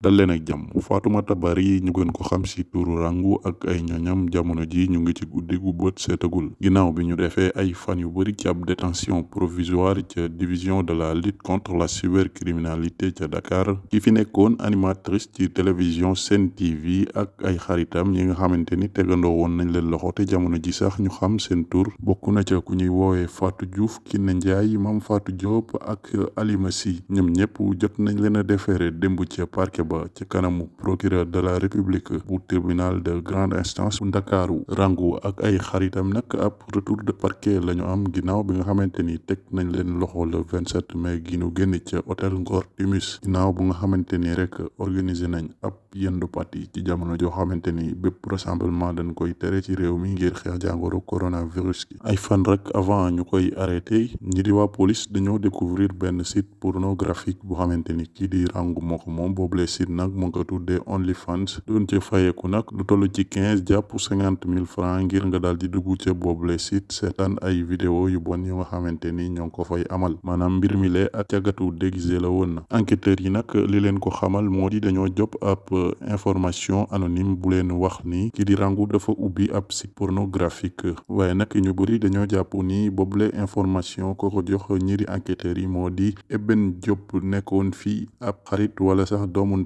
dal leen ak jàmm. Fatoumata Bari ñu gën ko xam si turu rangu ak ay ñoñam jamono ji ñu ngi ci guddi gu bët seetagul. Ginnaaw bi ñu defee ay fan yu bëri ci ab détention provisoire ca division de la lutte contre la cybercriminalité ca Dakar ki fi nekkoon animatrice ci télévision Sen TV ak ay xaritam yi nga xamante ni tegandoo nañ leen loxo te jamono ji sax ñu xam seen tur. Bokk na ca ku ñuy woowee Diouf Ndiaye Mame Fatou Diop ak Alima Sy. Ñoom ñëpp jot nañ leen a démb ca ba ci kanamu procureur de la république bu tribunal de grande instance bu ndakaaru. Rangu ak ay xaritam nag ab retour de parquet la ñu am ginnaaw bi nga xamante ni teg nañ leen loxo le 27 mai gi ñu génn ca hôtel Ngor Timis ginnaaw bu nga xamante ni rek organiser nañ ab yendu parti ci jamono joo xamante ni bépp rassemblement dañ koy tere ci réew mi ngir xeex jàngoro coronavirus gi. Ay fan rek avant ñu koy arrêté ñi di waa police dañoo découvrir benn site pornographique bu xamante ni kii di rangu moo ko moom boobule site nag OnlyFans. Doon ca fayeeku nag lu toll ci quinze jàpp cinquante mille francs ngir nga daal di dugg ca boobule site seetaan vidéo yu bon yu nga amal. Maanaam mbir mi lee ak déguisé la na. Yi nag li leen ko xamal ab information anonyme bu leen wax ni kii di rangu dafa ubbi ab site pornographique. Waaye nag ñu bëri dañoo ni information ko ko jox ñi di enquêteurs yi moo Eben Diop xarit wala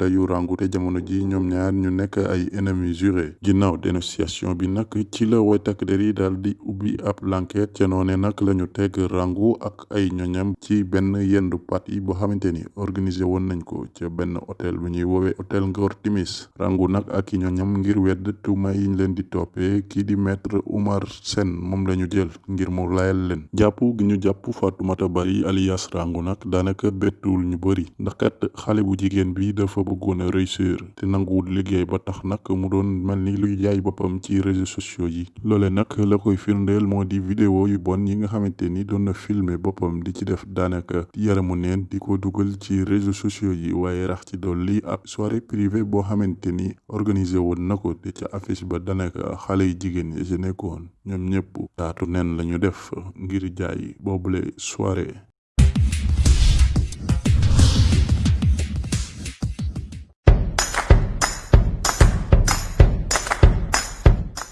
ndeyu rangu te jamono ji ñoom ñaar ñu nekk ay ennemis jurés. Ginnaaw dénonciation bi nag ci la way takk der yi di ubbi ab l'enquête ca noone nag la ñu teg rangu ak ay ñoñam ci benn yendu parti boo xamante ni organisé woon nañ ko ca benn hôtel bu ñuy woowee hôtel Ngor Timis. Rangu nag ak ñoñam ngir wedd tuuma yiñ leen di toppee kii di maître Oumar Sène moom la ñu jël ngir mu layal leen. Jàpp gi ñu jàpp Fatoumata Bari alias rangu nag daanaka bettul ñu bëri ndax kat xale bu jigéen bi dafa bëggoon a réussir te nanguwul liggéey ba tax nag mu doon mel ni luy jaay boppam ci réseaux sociaux yi. Loole nag la koy firndeel moo di vidéo yu bon yi nga xamante ni doon na filmer boppam di ci def daanaka yaramu neen di ko dugal ci réseaux sociaux yi waaye rax ci dolli ab soirée privée boo xamante ni organisé woon na ko te ca affiche ba daanaka xale yu jigéen yi ci nekkoon. Ñoom taatu neen lañu def ngir jaay boobule soirée